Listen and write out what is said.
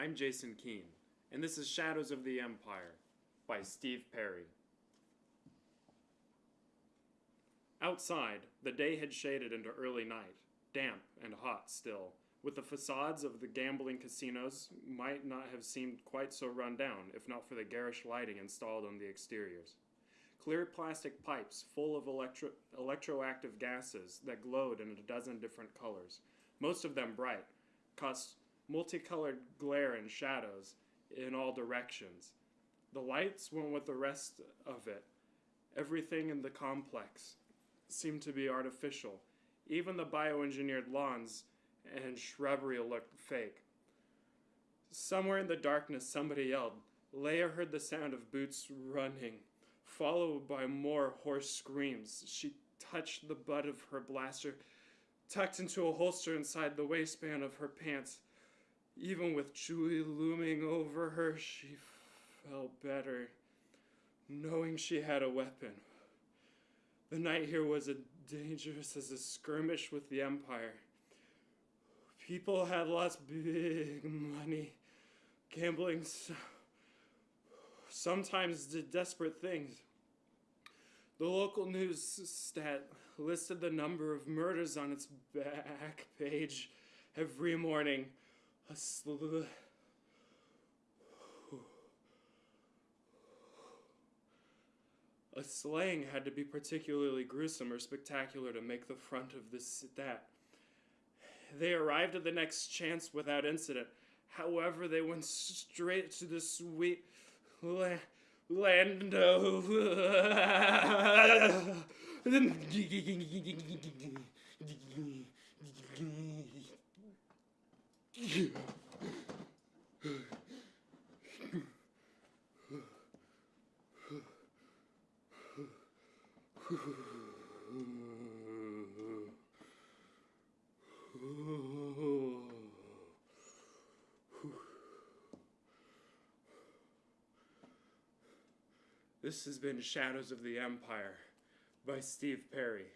I'm Jason Keene, and this is Shadows of the Empire by Steve Perry. Outside, the day had shaded into early night, damp and hot still, with the facades of the gambling casinos might not have seemed quite so run down if not for the garish lighting installed on the exteriors. Clear plastic pipes full of electro- electroactive gases that glowed in a dozen different colors, most of them bright, cast multicolored glare and shadows in all directions. The lights went with the rest of it. Everything in the complex seemed to be artificial. Even the bioengineered lawns and shrubbery looked fake. Somewhere in the darkness, somebody yelled. Leia heard the sound of boots running, followed by more hoarse screams. She touched the butt of her blaster, tucked into a holster inside the waistband of her pants. Even with Chewie looming over her, she felt better, knowing she had a weapon. The night here was as dangerous as a skirmish with the Empire. People had lost big money, gambling, sometimes did desperate things. The local news stat listed the number of murders on its back page every morning. A sl- A slaying had to be particularly gruesome or spectacular to make the front of this stat. They arrived at the next chance without incident. However, they went straight to the sweet la- land of. This has been Shadows of the Empire by Steve Perry.